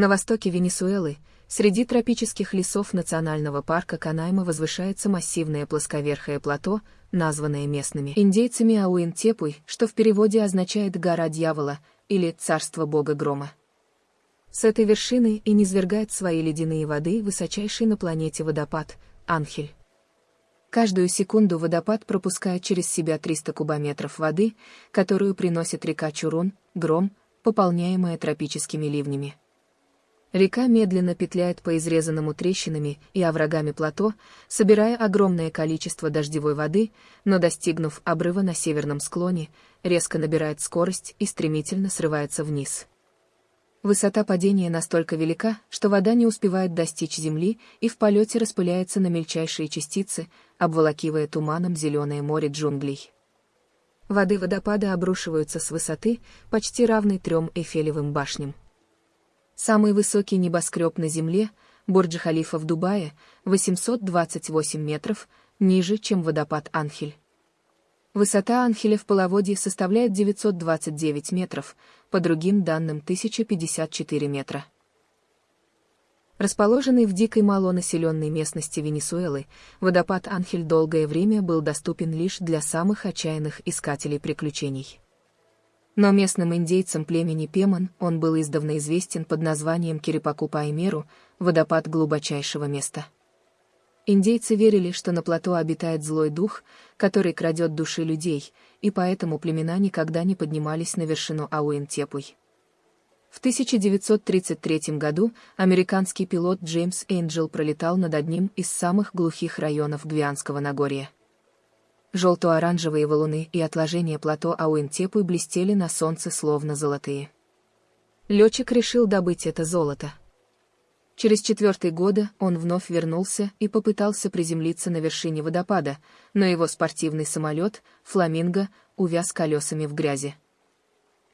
На востоке Венесуэлы, среди тропических лесов национального парка Канайма возвышается массивное плосковерхое плато, названное местными индейцами Ауинтепуй, что в переводе означает «гора дьявола» или «царство бога грома». С этой вершины и низвергает свои ледяные воды высочайший на планете водопад – Анхель. Каждую секунду водопад пропускает через себя 300 кубометров воды, которую приносит река Чурун, Гром, пополняемая тропическими ливнями. Река медленно петляет по изрезанному трещинами и оврагами плато, собирая огромное количество дождевой воды, но достигнув обрыва на северном склоне, резко набирает скорость и стремительно срывается вниз. Высота падения настолько велика, что вода не успевает достичь земли и в полете распыляется на мельчайшие частицы, обволакивая туманом зеленое море джунглей. Воды водопада обрушиваются с высоты, почти равной трем Эйфелевым башням. Самый высокий небоскреб на Земле, Бурдж-Халифа в Дубае, 828 метров, ниже, чем водопад Анхель. Высота Анхеля в половодье составляет 929 метров, по другим данным 1054 метра. Расположенный в дикой малонаселенной местности Венесуэлы, водопад Анхель долгое время был доступен лишь для самых отчаянных искателей приключений. Но местным индейцам племени Пеман он был издавна известен под названием Кирипаку-Паймеру, водопад глубочайшего места. Индейцы верили, что на плато обитает злой дух, который крадет души людей, и поэтому племена никогда не поднимались на вершину Ауэн-Тепуй. В 1933 году американский пилот Джеймс Энджел пролетал над одним из самых глухих районов Гвианского Нагорья. Желто-оранжевые валуны и отложения плато Ауэнтепы блестели на солнце словно золотые. Летчик решил добыть это золото. Через четвертый года он вновь вернулся и попытался приземлиться на вершине водопада, но его спортивный самолет, «Фламинго», увяз колесами в грязи.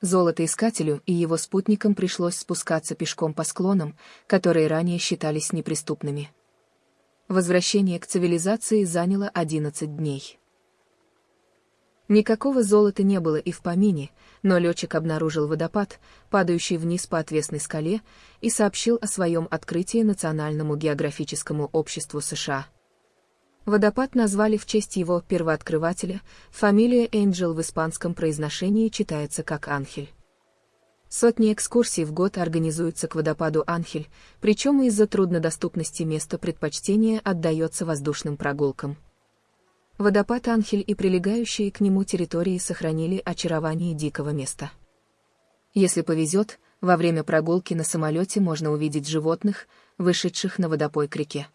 Золотоискателю и его спутникам пришлось спускаться пешком по склонам, которые ранее считались неприступными. Возвращение к цивилизации заняло 11 дней. Никакого золота не было и в помине, но летчик обнаружил водопад, падающий вниз по отвесной скале, и сообщил о своем открытии Национальному географическому обществу США. Водопад назвали в честь его первооткрывателя, фамилия Энджел в испанском произношении читается как Анхель. Сотни экскурсий в год организуются к водопаду Анхель, причем из-за труднодоступности места предпочтения отдается воздушным прогулкам. Водопад Анхель и прилегающие к нему территории сохранили очарование дикого места. Если повезет, во время прогулки на самолете можно увидеть животных, вышедших на водопой к реке.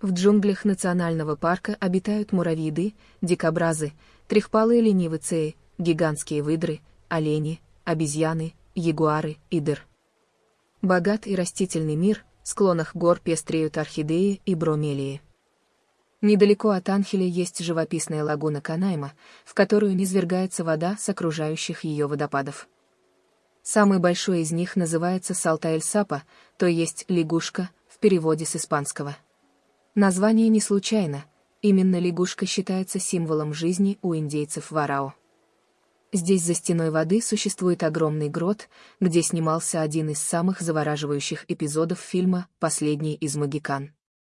В джунглях национального парка обитают муравьиды, дикобразы, трехпалые ленивыцеи, гигантские выдры, олени, обезьяны, ягуары и дыр. Богат и растительный мир, в склонах гор пестреют орхидеи и бромелии. Недалеко от Анхеля есть живописная лагуна Канайма, в которую низвергается вода с окружающих ее водопадов. Самый большой из них называется Салтаэль-Сапа, то есть лягушка, в переводе с испанского. Название не случайно, именно лягушка считается символом жизни у индейцев Варао. Здесь за стеной воды существует огромный грот, где снимался один из самых завораживающих эпизодов фильма «Последний из Магикан».